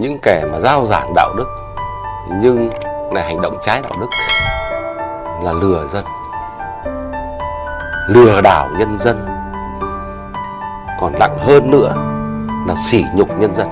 những kẻ mà giao giảng đạo đức, nhưng lại hành động trái đạo đức là lừa dân, lừa đảo nhân dân. Còn nặng hơn nữa là sỉ nhục nhân dân.